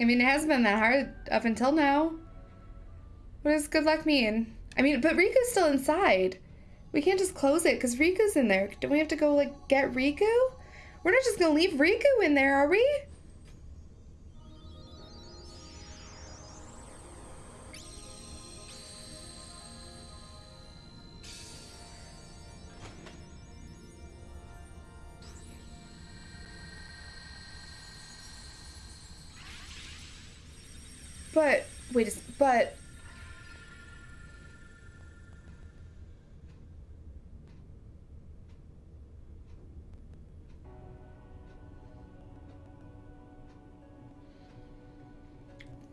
I mean, it hasn't been that hard up until now. What does good luck mean? I mean, but Riku's still inside. We can't just close it because Riku's in there. Don't we have to go, like, get Riku? We're not just gonna leave Riku in there, are we? Wait a s- but...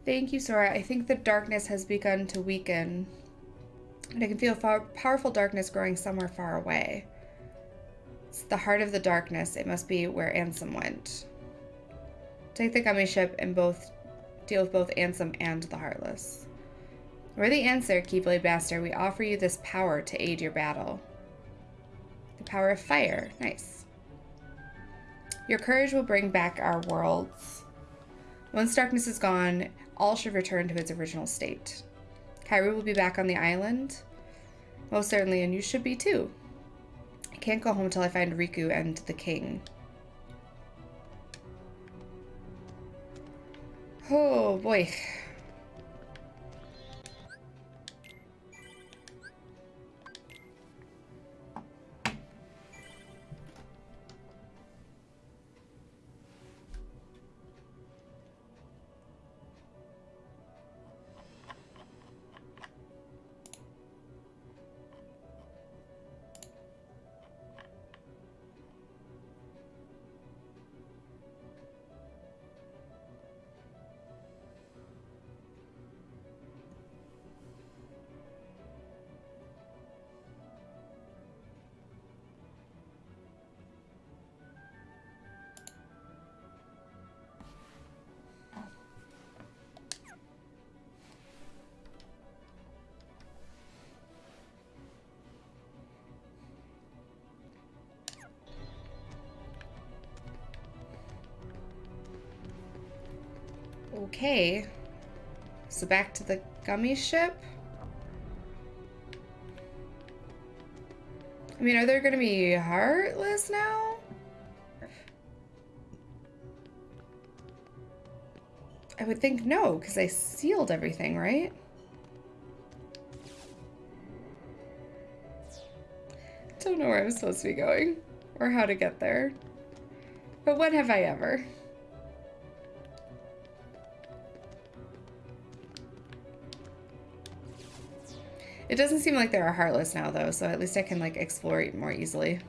Thank you, Sora. I think the darkness has begun to weaken. And I can feel powerful darkness growing somewhere far away. It's the heart of the darkness. It must be where Ansem went. Take the gummy ship and both deal with both Ansem and the Heartless. We're the answer, Keyblade Master. We offer you this power to aid your battle. The power of fire. Nice. Your courage will bring back our worlds. Once darkness is gone, all should return to its original state. Kairi will be back on the island. Most certainly, and you should be too. I can't go home until I find Riku and the king. Oh boy. Okay. So back to the gummy ship. I mean, are there going to be heartless now? I would think no, because I sealed everything, right? Don't know where I'm supposed to be going or how to get there. But when have I ever? It doesn't seem like there are heartless now though, so at least I can like explore more easily.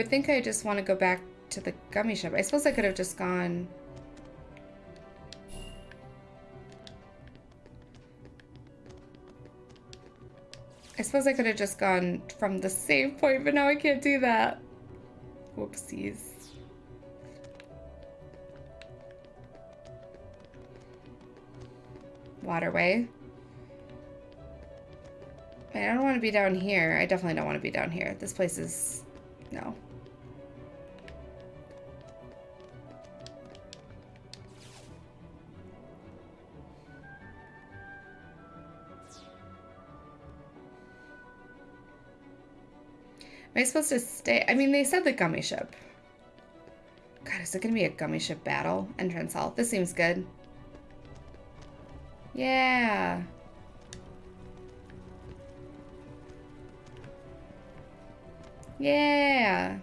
I think I just want to go back to the gummy shop. I suppose I could have just gone... I suppose I could have just gone from the save point, but now I can't do that. Whoopsies. Waterway. I don't want to be down here. I definitely don't want to be down here. This place is... No. Am I supposed to stay? I mean, they said the gummy ship. God, is it going to be a gummy ship battle? Entrance hall. This seems good. Yeah. Yeah.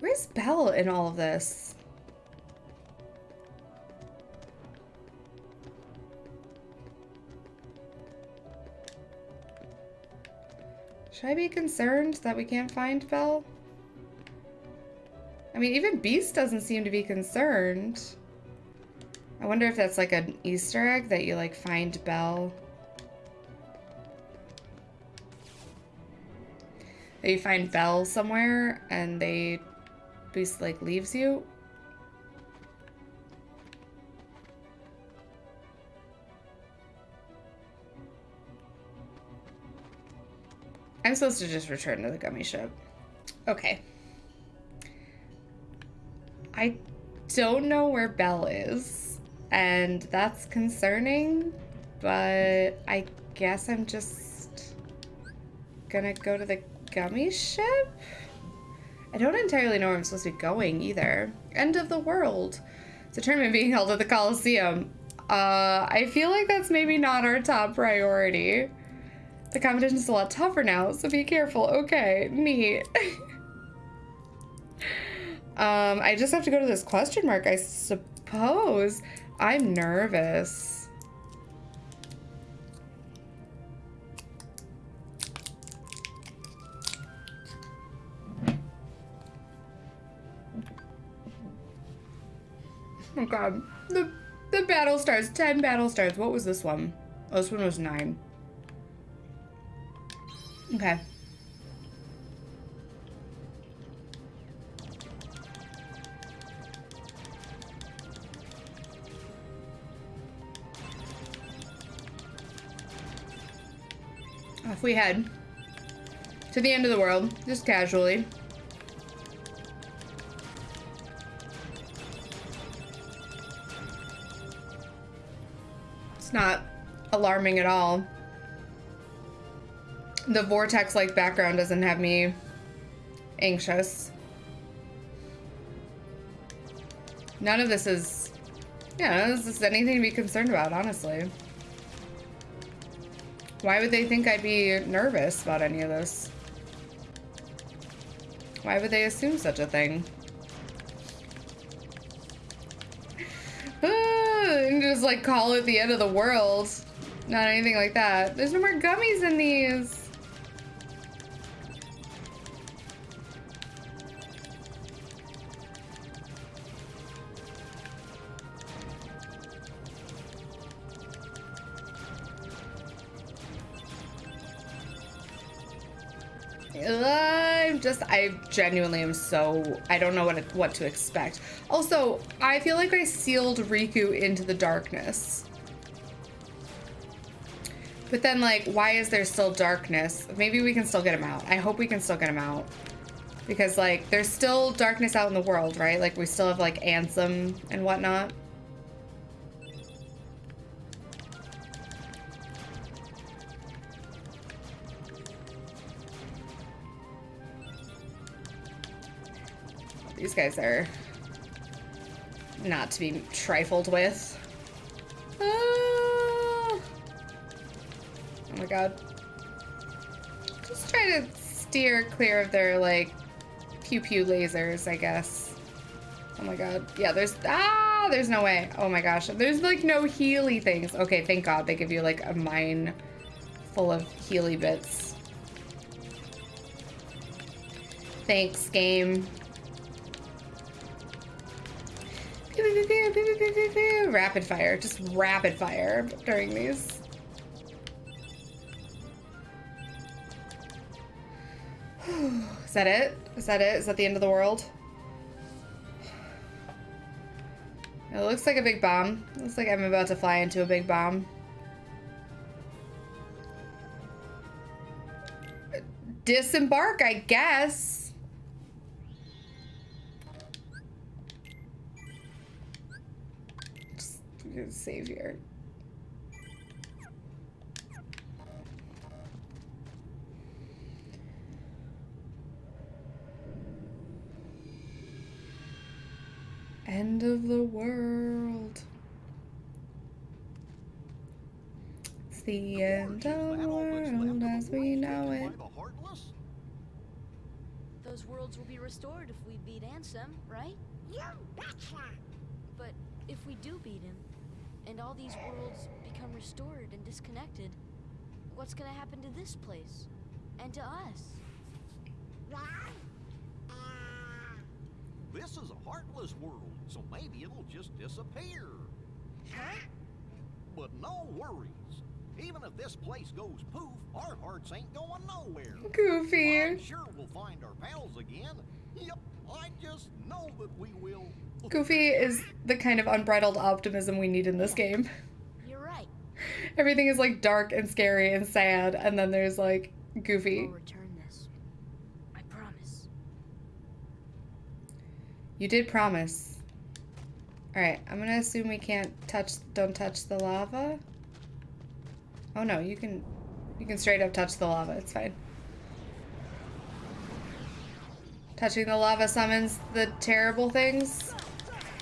Where's Belle in all of this? Should I be concerned that we can't find Belle? I mean, even Beast doesn't seem to be concerned. I wonder if that's like an Easter egg that you like find Belle. That you find Belle somewhere and they Beast like leaves you. I'm supposed to just return to the gummy ship. Okay. I don't know where Belle is, and that's concerning, but I guess I'm just gonna go to the gummy ship? I don't entirely know where I'm supposed to be going either. End of the world. It's a tournament being held at the Coliseum. Uh, I feel like that's maybe not our top priority. The competition's a lot tougher now, so be careful. Okay, neat. um, I just have to go to this question mark, I suppose. I'm nervous. Oh god. The the battle stars. Ten battle stars. What was this one? Oh, this one was nine. Okay. Off we head. To the end of the world, just casually. It's not alarming at all the vortex-like background doesn't have me anxious. None of this is, yeah, this is anything to be concerned about, honestly. Why would they think I'd be nervous about any of this? Why would they assume such a thing? and just like call it the end of the world. Not anything like that. There's no more gummies in these. Genuinely am so I don't know what what to expect. Also, I feel like I sealed Riku into the darkness. But then like why is there still darkness? Maybe we can still get him out. I hope we can still get him out. Because like there's still darkness out in the world, right? Like we still have like Ansem and whatnot. These guys are not to be trifled with. Ah. Oh my god. Just try to steer clear of their, like, pew-pew lasers, I guess. Oh my god. Yeah, there's... Ah! There's no way. Oh my gosh. There's, like, no Healy things. Okay, thank god they give you, like, a mine full of Healy bits. Thanks, game. Rapid fire, just rapid fire during these. Is that it? Is that it? Is that the end of the world? It looks like a big bomb. Looks like I'm about to fly into a big bomb. Disembark, I guess. Savior. End of the world. It's the end of the world as we know it. Those worlds will be restored if we beat Ansem, right? You betcha! But if we do beat him, and all these worlds become restored and disconnected, what's gonna happen to this place? And to us? Uh. this is a heartless world, so maybe it'll just disappear. Huh? But no worries. Even if this place goes poof, our hearts ain't going nowhere. Goofy. I'm sure we'll find our pals again. Yep, I just know that we will. Goofy is the kind of unbridled optimism we need in this game. You're right. Everything is like dark and scary and sad, and then there's like Goofy. We'll return this. I promise. You did promise. Alright, I'm gonna assume we can't touch, don't touch the lava. Oh no, you can, you can straight up touch the lava, it's fine. Touching the lava summons the terrible things.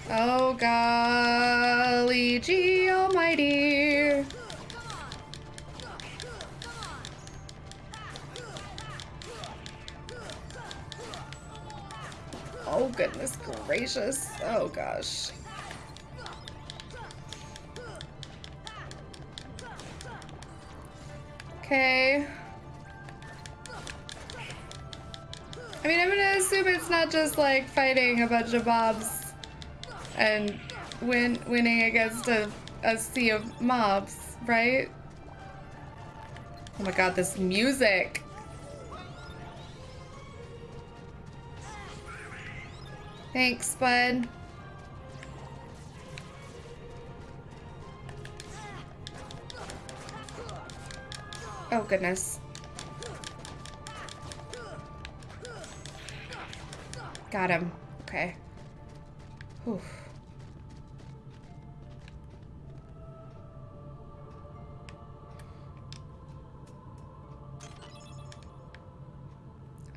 Oh golly gee almighty. Oh goodness gracious. Oh gosh. Okay. I mean, I'm gonna assume it's not just like fighting a bunch of mobs and win winning against a, a sea of mobs, right? Oh my god, this music. Thanks, bud. Oh, goodness. Got him. Okay. Whew.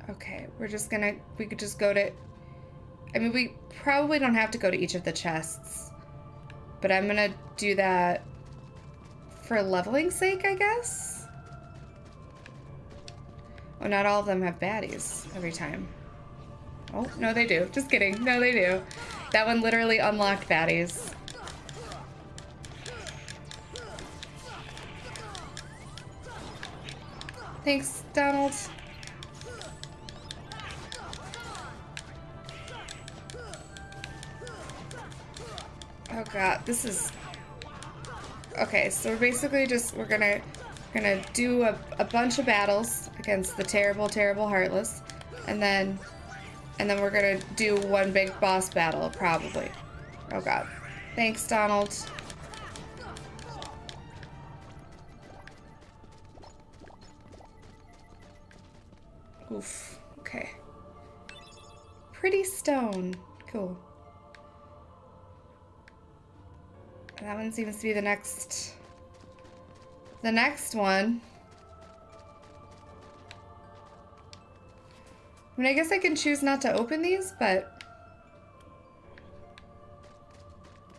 Okay, we're just gonna, we could just go to, I mean, we probably don't have to go to each of the chests, but I'm gonna do that for leveling sake, I guess? Oh, not all of them have baddies every time. Oh, no, they do. Just kidding. No, they do. That one literally unlocked baddies. Thanks, Donald. Oh god, this is... Okay, so we're basically just, we're gonna, gonna do a, a bunch of battles against the terrible, terrible Heartless, and then, and then we're gonna do one big boss battle, probably. Oh god. Thanks, Donald. Oof, okay. Pretty stone. Cool. That one seems to be the next... The next one. I mean, I guess I can choose not to open these, but...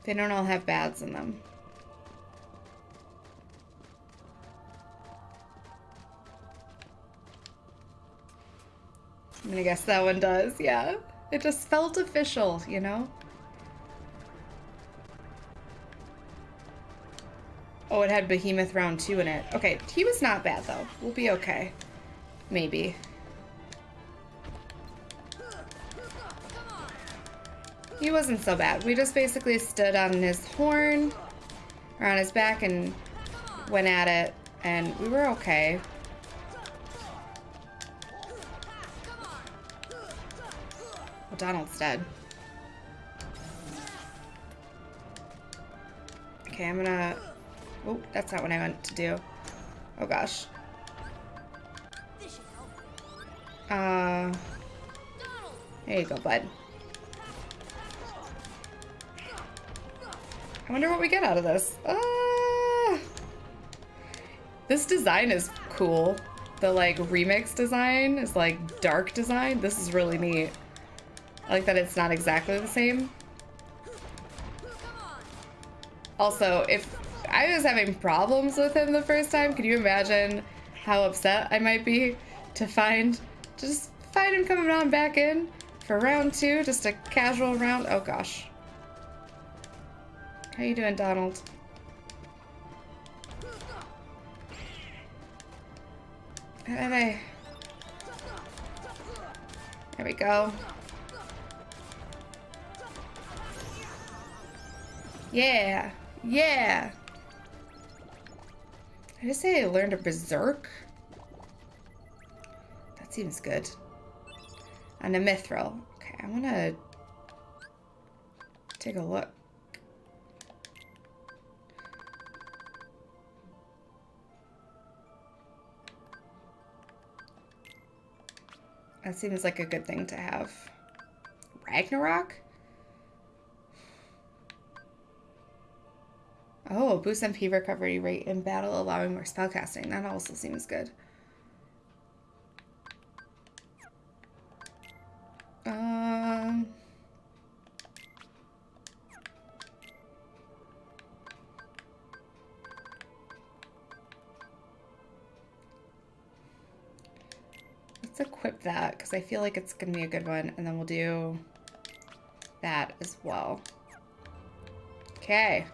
They don't all have bads in them. I mean, I guess that one does, yeah. It just felt official, you know? Oh, it had Behemoth round two in it. Okay, he was not bad though. We'll be okay. Maybe. He wasn't so bad. We just basically stood on his horn or on his back and went at it and we were okay. Donald's dead. Okay, I'm gonna Oh, that's not what I meant to do. Oh gosh. Uh, there you go, bud. I wonder what we get out of this. Uh, this design is cool. The like remix design is like dark design. This is really neat. I like that it's not exactly the same. Also, if I was having problems with him the first time. Can you imagine how upset I might be to find, just find him coming on back in for round two, just a casual round. Oh gosh. How you doing, Donald? How There we go. Yeah. Yeah. I just say I learned a berserk. That seems good. And a mithril. Okay, I want to take a look. That seems like a good thing to have. Ragnarok? Oh, boost MP recovery rate in battle, allowing more spellcasting. That also seems good. Um... Let's equip that, because I feel like it's going to be a good one. And then we'll do that as well. Okay.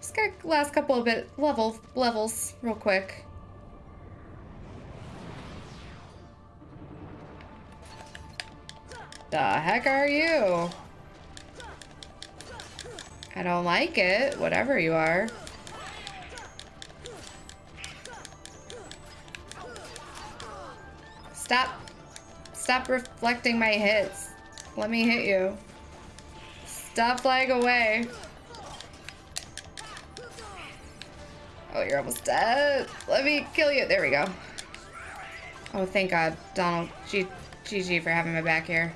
Just got last couple of bit level levels real quick. The heck are you? I don't like it, whatever you are. Stop reflecting my hits. Let me hit you. Stop flying away. Oh, you're almost dead. Let me kill you. There we go. Oh, thank God. Donald, GG for having my back here.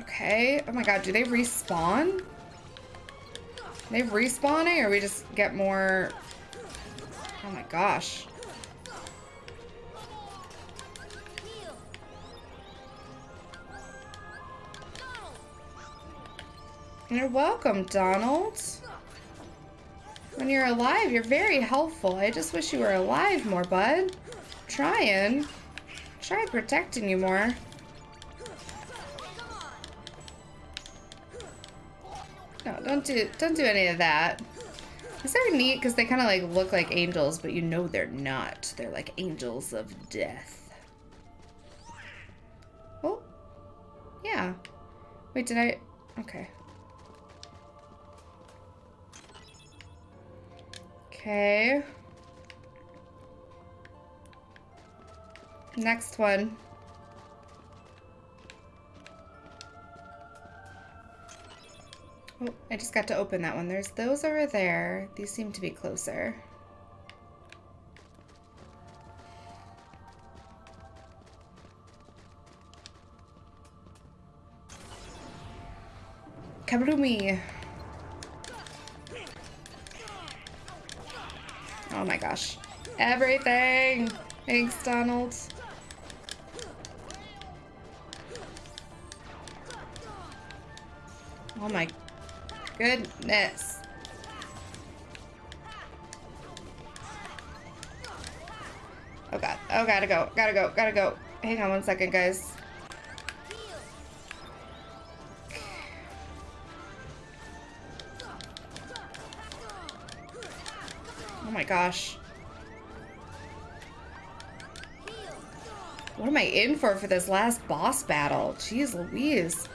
Okay. Oh my God, do they respawn? They respawning or we just get more... Oh my gosh. You're welcome, Donald. When you're alive, you're very helpful. I just wish you were alive more, bud. Trying. Try protecting you more. No, don't do don't do any of that. Is that. Neat because they kind of like look like angels, but you know they're not. They're like angels of death. Oh, yeah. Wait, did I? Okay. Okay. Next one. Oh, I just got to open that one. There's those over there. These seem to be closer. Kabrumi. Oh my gosh. Everything! Thanks, Donald. Oh my goodness. Oh god. Oh, gotta go. Gotta go. Gotta go. Hang on one second, guys. Oh my gosh. What am I in for for this last boss battle? Jeez Louise.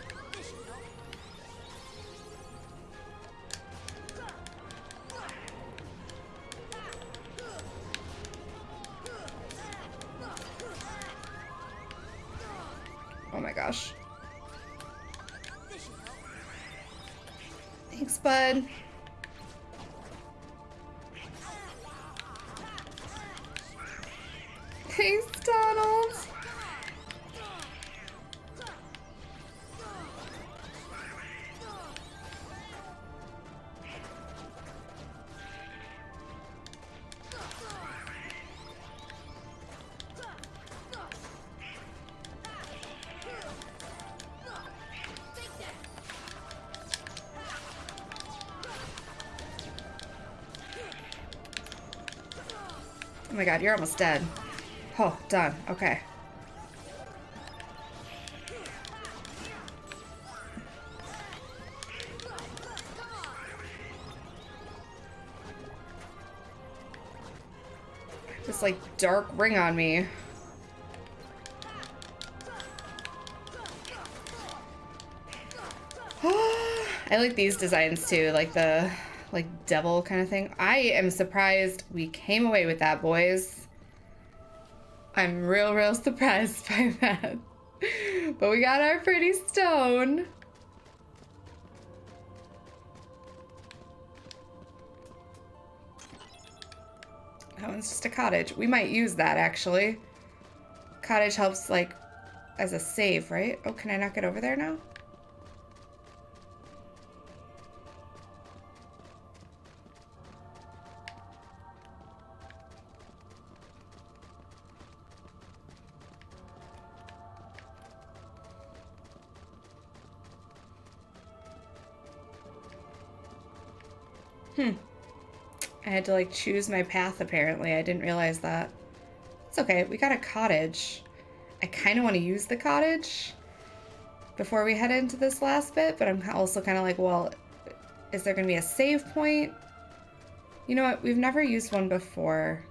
My god, you're almost dead. Oh, done. Okay. This like dark ring on me. I like these designs too, like the like devil kind of thing. I am surprised we came away with that, boys. I'm real, real surprised by that. but we got our pretty stone. That one's just a cottage. We might use that, actually. Cottage helps, like, as a save, right? Oh, can I not get over there now? Had to like choose my path apparently. I didn't realize that. It's okay. We got a cottage. I kind of want to use the cottage before we head into this last bit, but I'm also kind of like, well, is there going to be a save point? You know what? We've never used one before.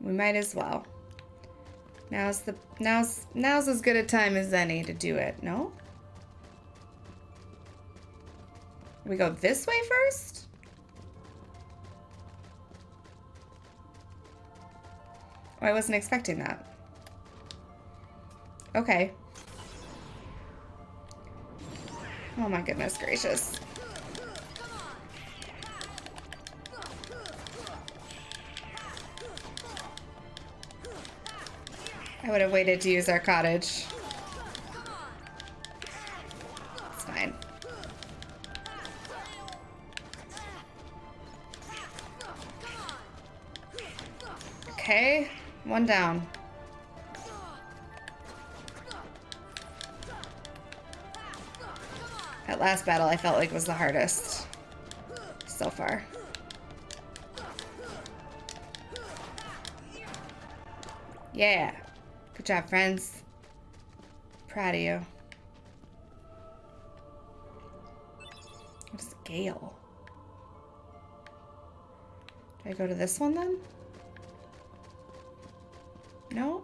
We might as well. Now's the now's now's as good a time as any to do it, no? We go this way first? Oh, I wasn't expecting that. Okay. Oh my goodness gracious. I would have waited to use our cottage. It's fine. Okay, one down. That last battle I felt like was the hardest so far. Yeah. Job, friends. Proud of you. What is Gale? Do I go to this one then? No?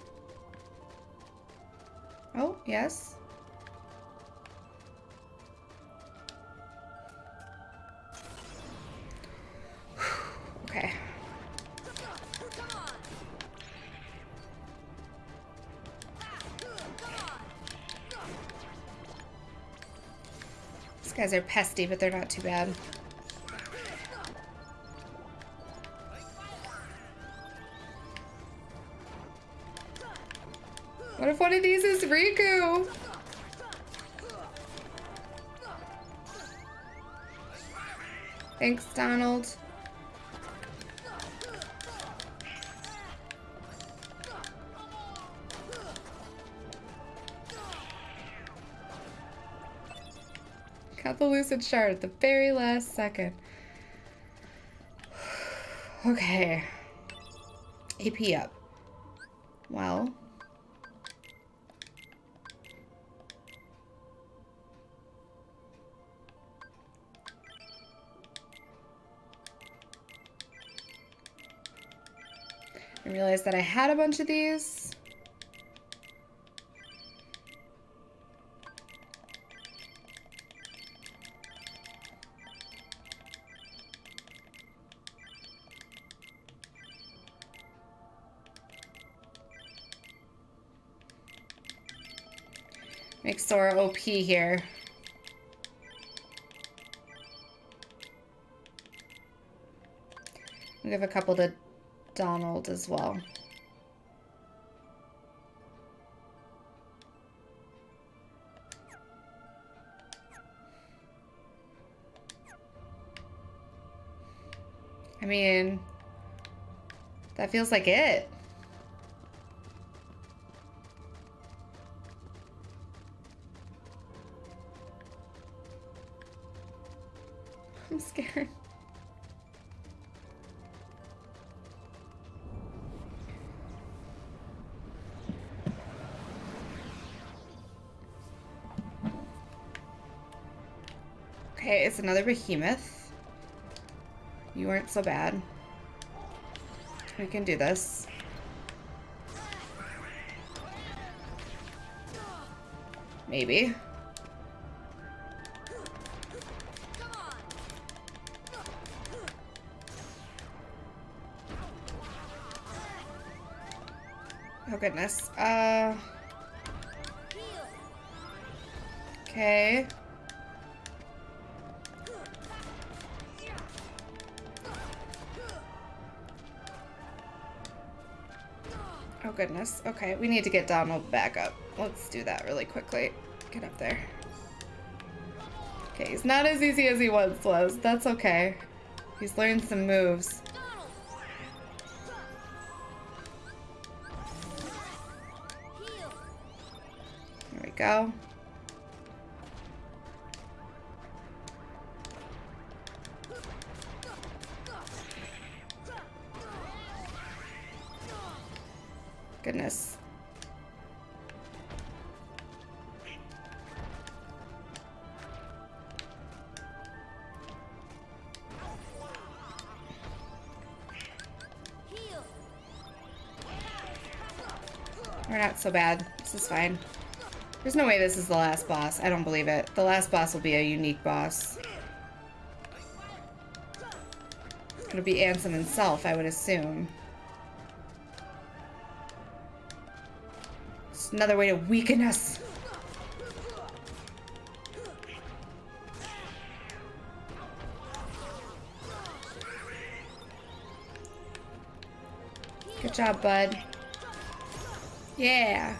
Oh, yes. Guys are pesty, but they're not too bad. What if one of these is Riku? Thanks, Donald. Lucid shard at the very last second. Okay. AP up. Well. I realized that I had a bunch of these. Sora OP here. We have a couple to Donald as well. I mean, that feels like it. Another behemoth. You weren't so bad. We can do this. Maybe. Oh goodness. Uh. Okay. Goodness. Okay, we need to get Donald back up. Let's do that really quickly. Get up there. Okay, he's not as easy as he once was. That's okay. He's learned some moves. There we go. Goodness. We're not so bad. This is fine. There's no way this is the last boss. I don't believe it. The last boss will be a unique boss. It'll be Ansem himself, I would assume. Another way to weaken us. Good job, bud. Yeah.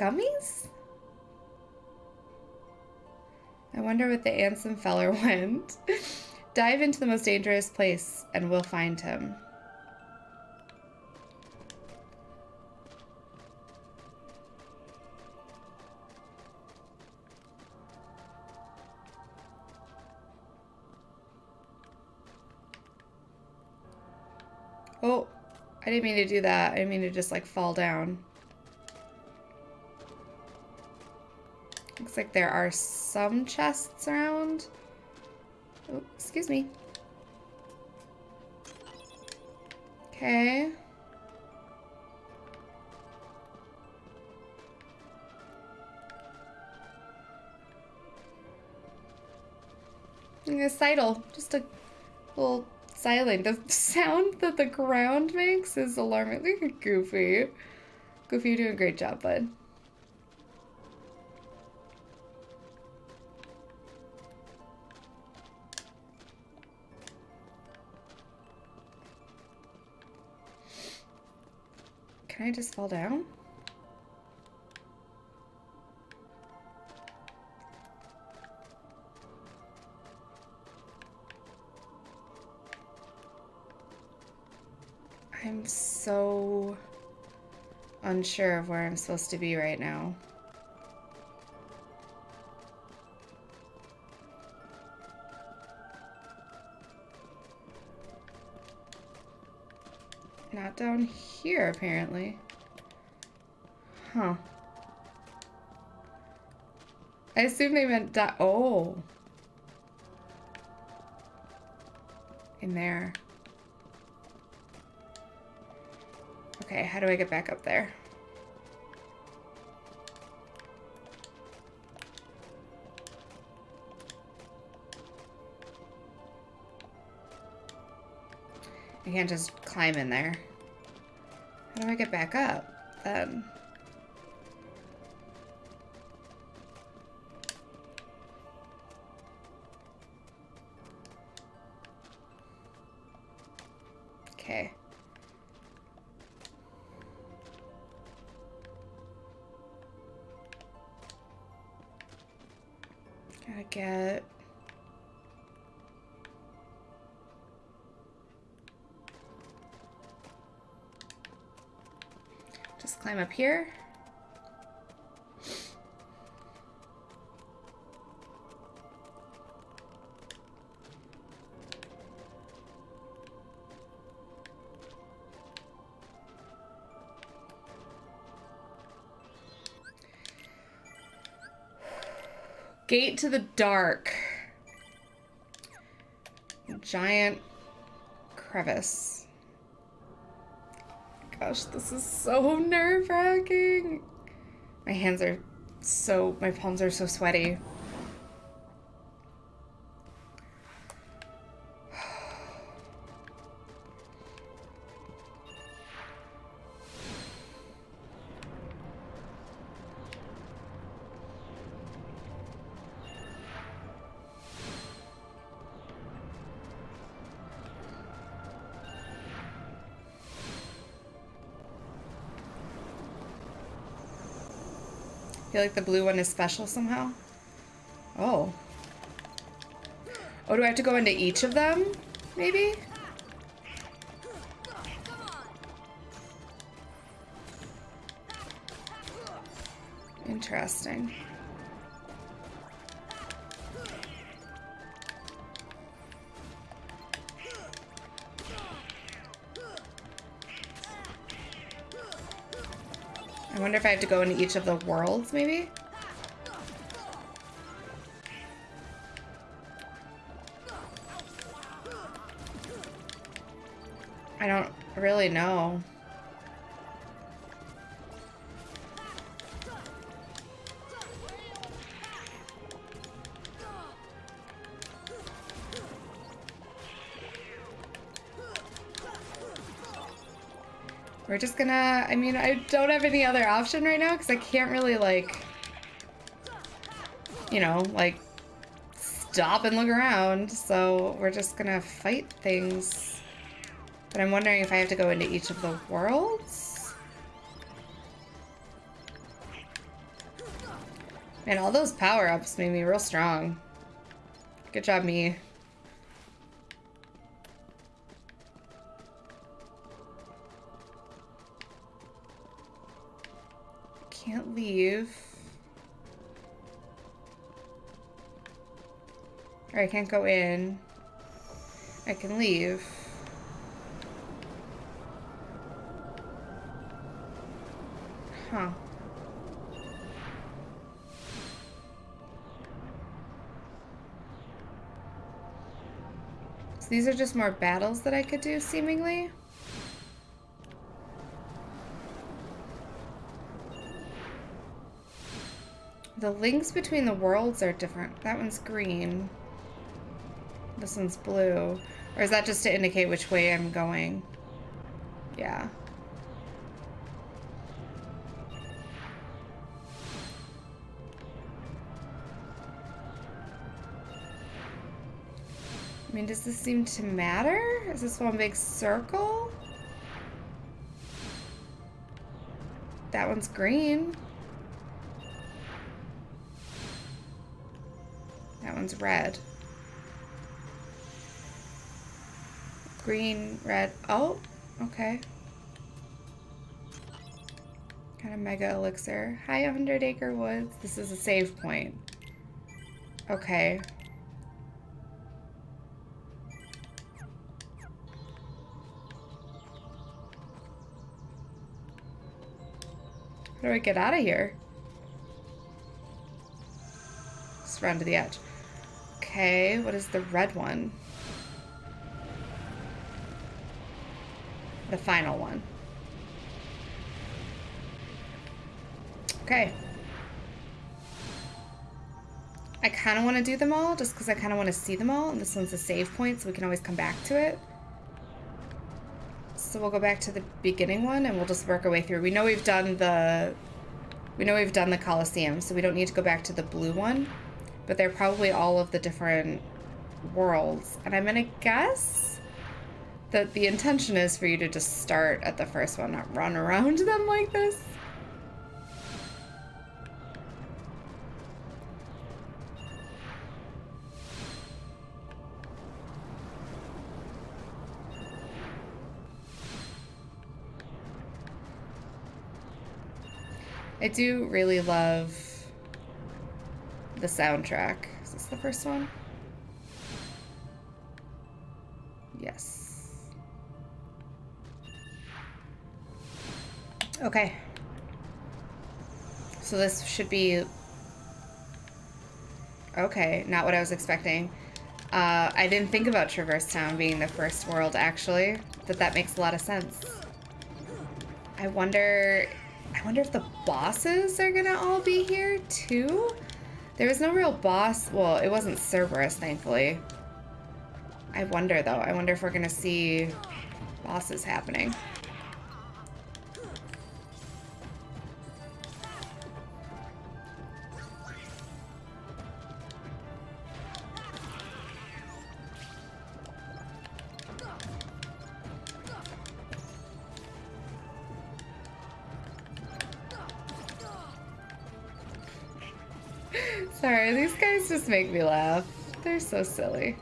Gummies? I wonder what the Ansem feller went. Dive into the most dangerous place and we'll find him. Oh, I didn't mean to do that. I didn't mean to just like fall down. Looks like there are some chests around. Oh, excuse me. Okay. A sidle, just a little silent. The sound that the ground makes is alarmingly goofy. Goofy, you're doing a great job, bud. Can I just fall down? I'm so unsure of where I'm supposed to be right now. Not down here, apparently. Huh. I assume they meant that. Oh. In there. Okay, how do I get back up there? I can't just climb in there. How do I get back up then? climb up here. Gate to the dark. Giant crevice. Gosh, this is so nerve wracking. My hands are so, my palms are so sweaty. Feel like the blue one is special somehow. Oh. Oh, do I have to go into each of them? Maybe? Interesting. If I have to go into each of the worlds, maybe? I don't really know. We're just gonna, I mean, I don't have any other option right now because I can't really like, you know, like stop and look around. So we're just gonna fight things. But I'm wondering if I have to go into each of the worlds? And all those power-ups made me real strong. Good job, me. I can't go in. I can leave. Huh. So these are just more battles that I could do, seemingly? The links between the worlds are different. That one's green. This one's blue. Or is that just to indicate which way I'm going? Yeah. I mean, does this seem to matter? Is this one big circle? That one's green. That one's red. Green, red. Oh, okay. Got a mega elixir. Hi, 100 Acre Woods. This is a save point. Okay. How do I get out of here? Just run to the edge. Okay, what is the red one? The final one. Okay. I kind of want to do them all just because I kind of want to see them all. And this one's a save point, so we can always come back to it. So we'll go back to the beginning one and we'll just work our way through. We know we've done the... We know we've done the Colosseum, so we don't need to go back to the blue one but they're probably all of the different worlds. And I'm gonna guess that the intention is for you to just start at the first one, not run around them like this. I do really love the soundtrack. Is this the first one? Yes. Okay. So this should be Okay, not what I was expecting. Uh, I didn't think about Traverse Town being the first world, actually, but that makes a lot of sense. I wonder... I wonder if the bosses are gonna all be here, too? There was no real boss... Well, it wasn't Cerberus, thankfully. I wonder, though. I wonder if we're gonna see bosses happening. Sorry, these guys just make me laugh. They're so silly.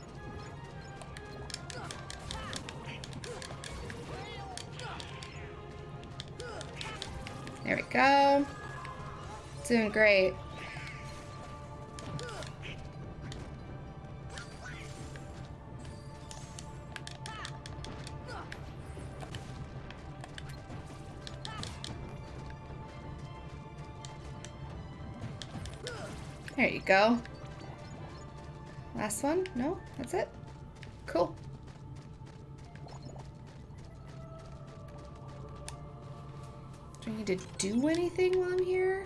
There we go. Doing great. Go. Last one? No? That's it? Cool. Do I need to do anything while I'm here?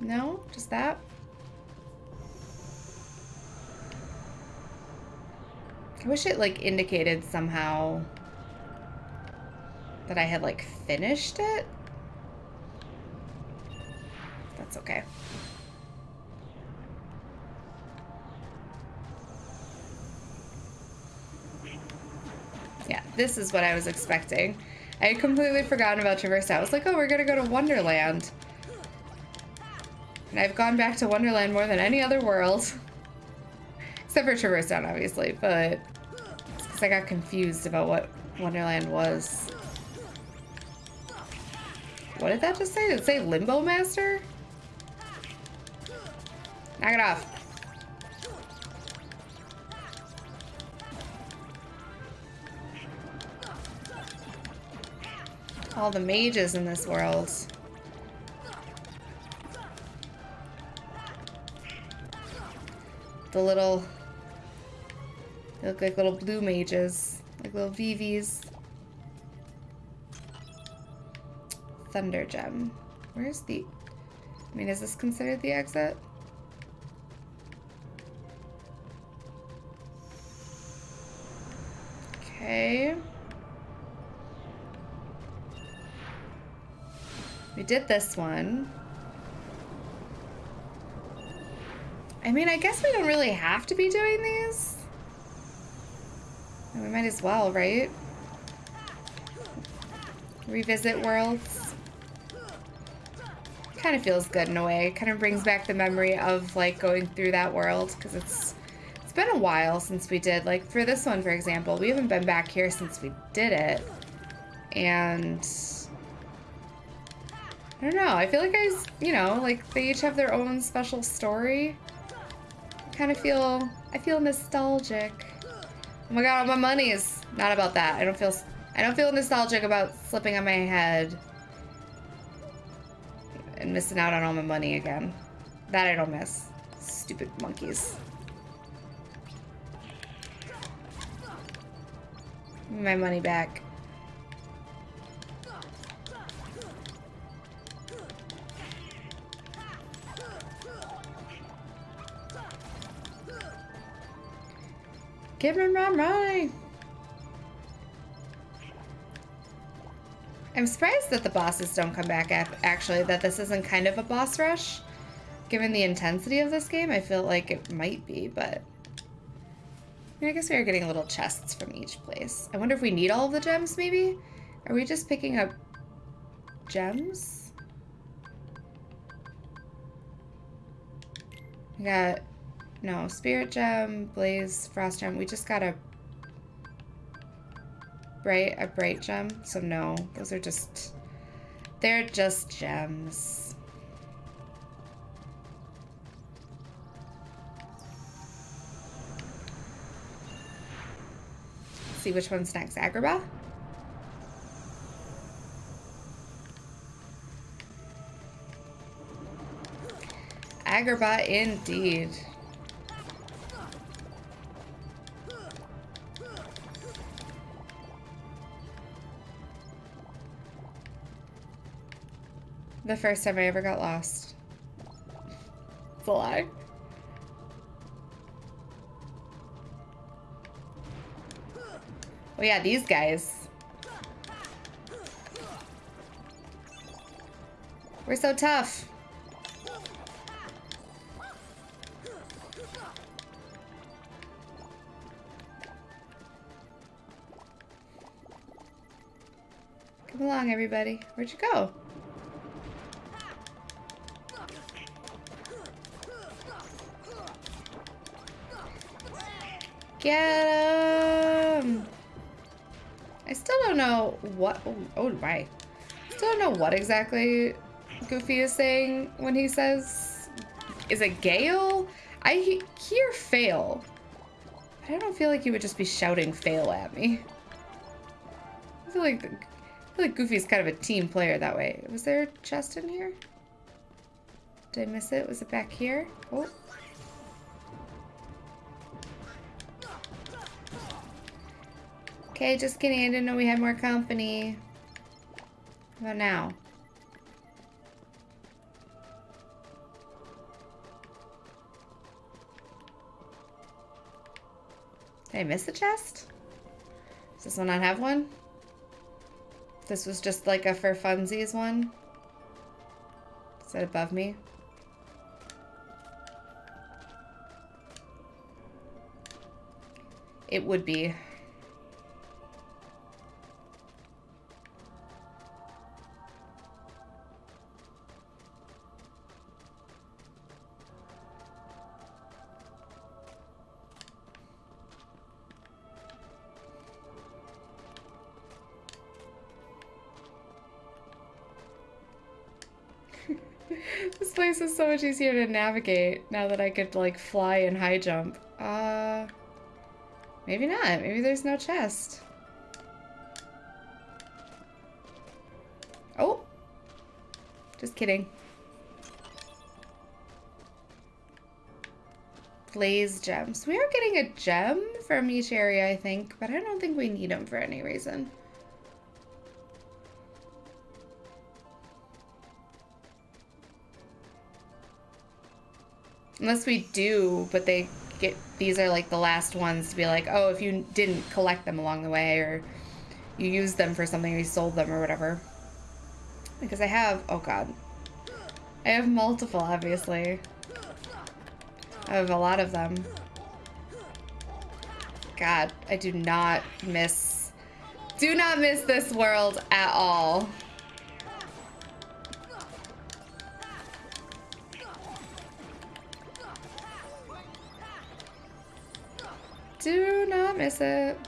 No? Just that? I wish it like indicated somehow that I had like finished it. Okay. Yeah, this is what I was expecting. I had completely forgotten about Traverse I was like, oh, we're gonna go to Wonderland. And I've gone back to Wonderland more than any other world. Except for Traverse Town, obviously, but because I got confused about what Wonderland was. What did that just say? Did it say Limbo Master? Knock it off. All the mages in this world. The little... They look like little blue mages. Like little Vivis. Thunder Gem. Where's the... I mean, is this considered the exit? Okay. We did this one. I mean, I guess we don't really have to be doing these. We might as well, right? Revisit worlds. Kind of feels good in a way. Kind of brings back the memory of like going through that world because it's it's been a while since we did like for this one for example. We haven't been back here since we did it, and I don't know. I feel like I, you know, like they each have their own special story. I kind of feel, I feel nostalgic. Oh my god, all my money is not about that. I don't feel, I don't feel nostalgic about slipping on my head and missing out on all my money again. That I don't miss. Stupid monkeys. My money back. Give me my money! I'm surprised that the bosses don't come back actually, that this isn't kind of a boss rush. Given the intensity of this game, I feel like it might be, but... I, mean, I guess we are getting little chests from each place. I wonder if we need all of the gems, maybe? Are we just picking up gems? We got no, Spirit Gem, Blaze, Frost Gem. We just got a bright, a bright gem. So no, those are just, they're just gems. See which one's next. Agrabah? Agrabah indeed. The first time I ever got lost. It's a lie. Oh yeah, these guys. We're so tough. Come along, everybody. Where'd you go? Get him! I still don't know what. Oh, oh my. Still don't know what exactly Goofy is saying when he says. Is it Gale? I he hear fail. But I don't feel like he would just be shouting fail at me. I feel like. I feel like Goofy's kind of a team player that way. Was there a chest in here? Did I miss it? Was it back here? Oh. Okay, just kidding. I didn't know we had more company. How about now? Did I miss a chest? Does this one not have one? This was just like a for funsies one? Is that above me? It would be. This place is so much easier to navigate now that I could like fly and high jump. Uh, maybe not. Maybe there's no chest. Oh, just kidding. Blaze gems. We are getting a gem from each area, I think, but I don't think we need them for any reason. Unless we do, but they get these are like the last ones to be like, oh, if you didn't collect them along the way or you used them for something or you sold them or whatever. Because I have, oh god. I have multiple, obviously. I have a lot of them. God, I do not miss, do not miss this world at all. Not miss it.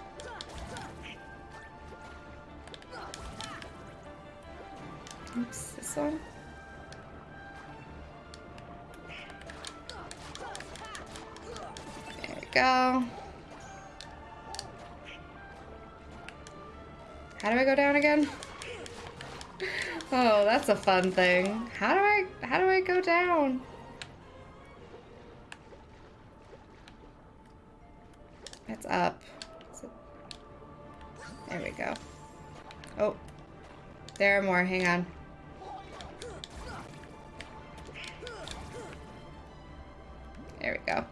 Oops, this one. There we go. How do I go down again? Oh, that's a fun thing. How do I, how do I go down? It's up. There we go. Oh. There are more. Hang on. There we go.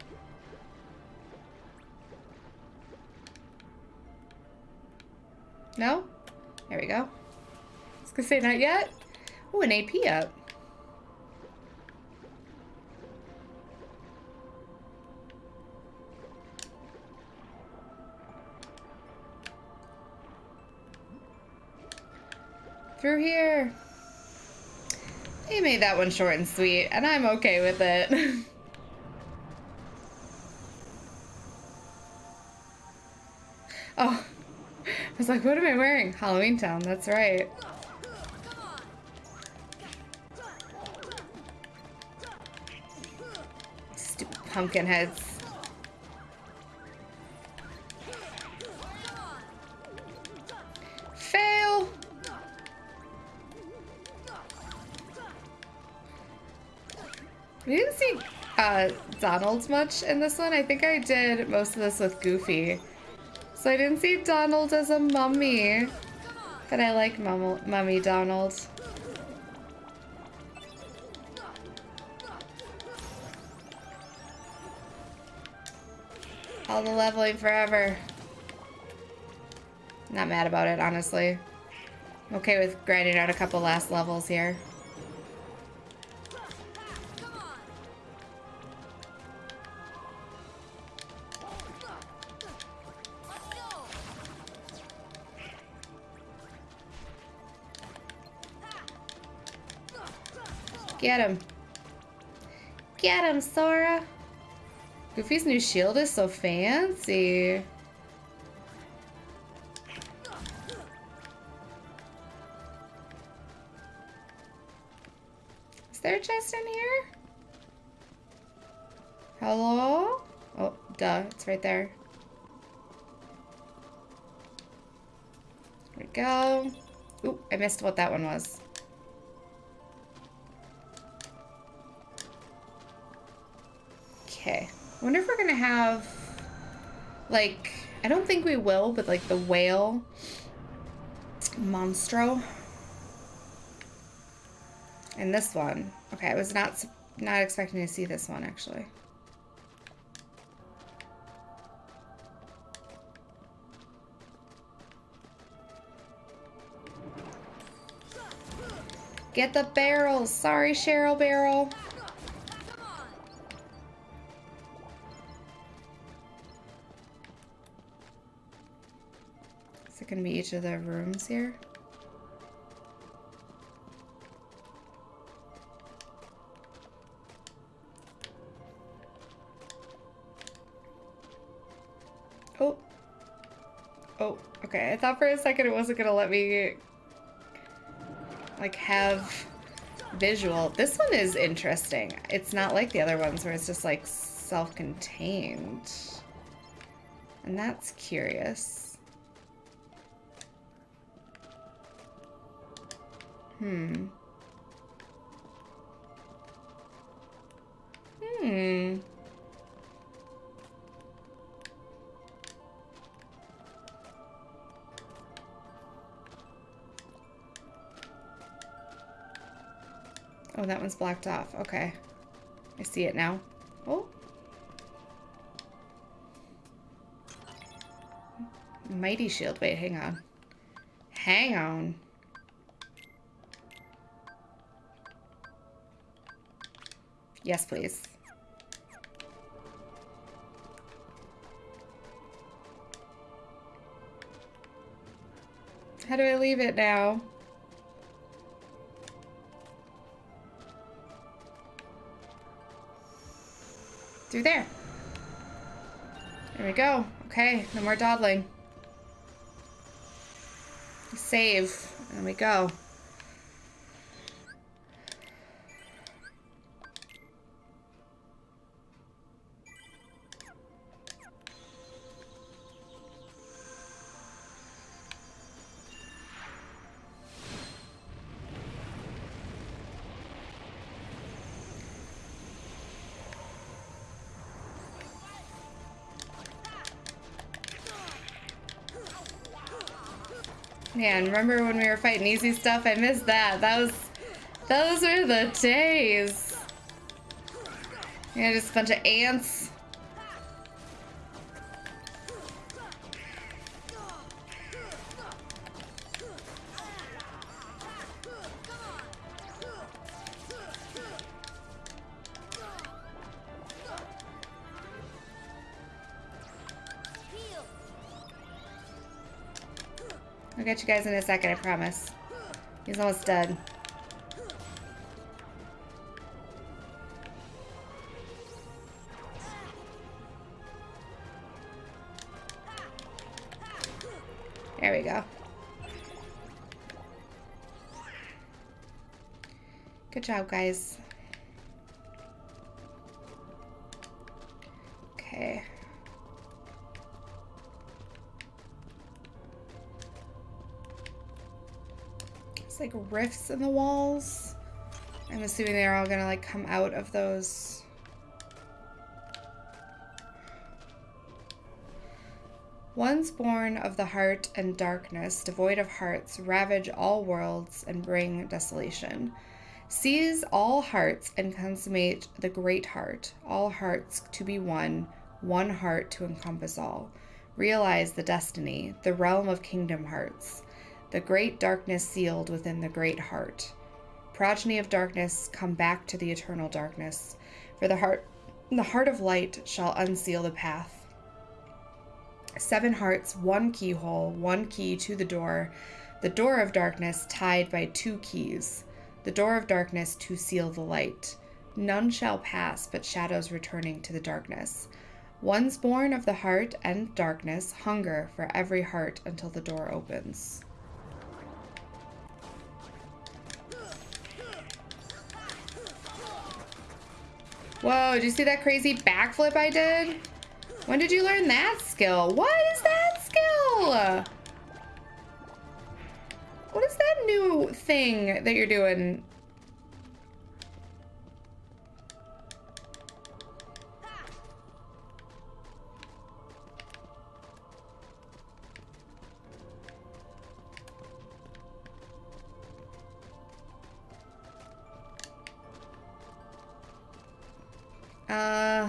No? There we go. I was gonna say not yet. Oh, an AP up. Through here. They made that one short and sweet, and I'm okay with it. oh. I was like, what am I wearing? Halloween Town, that's right. Stupid pumpkin heads. Uh, Donald much in this one. I think I did most of this with Goofy. So I didn't see Donald as a mummy. But I like mum Mummy Donald. All the leveling forever. Not mad about it, honestly. I'm okay with grinding out a couple last levels here. Get him. Get him, Sora. Goofy's new shield is so fancy. Is there a chest in here? Hello? Oh, duh, it's right there. There we go. Ooh, I missed what that one was. Okay. I wonder if we're gonna have, like, I don't think we will, but like the whale monstro And this one. Okay, I was not not expecting to see this one actually. Get the barrels. Sorry, Cheryl Barrel. Going to be each of the rooms here? Oh. Oh, okay. I thought for a second it wasn't going to let me like have visual. This one is interesting. It's not like the other ones where it's just like self-contained. And that's curious. Hmm. Hmm. Oh, that one's blocked off. Okay. I see it now. Oh. Mighty shield. Wait, hang on. Hang on. Yes, please. How do I leave it now? Through there. There we go. Okay, no more dawdling. Save. There we go. Remember when we were fighting easy stuff? I missed that. That was, those were the days. Yeah, just a bunch of ants. You guys in a second, I promise. He's almost dead. There we go. Good job, guys. like rifts in the walls. I'm assuming they're all gonna like come out of those. Ones born of the heart and darkness, devoid of hearts, ravage all worlds and bring desolation. Seize all hearts and consummate the great heart, all hearts to be one, one heart to encompass all. Realize the destiny, the realm of kingdom hearts the great darkness sealed within the great heart. Progeny of darkness, come back to the eternal darkness, for the heart the heart of light shall unseal the path Seven hearts, one keyhole, one key to the door, the door of darkness tied by two keys, the door of darkness to seal the light. None shall pass but shadows returning to the darkness. One's born of the heart and darkness, hunger for every heart until the door opens. Whoa, did you see that crazy backflip I did? When did you learn that skill? What is that skill? What is that new thing that you're doing? Uh...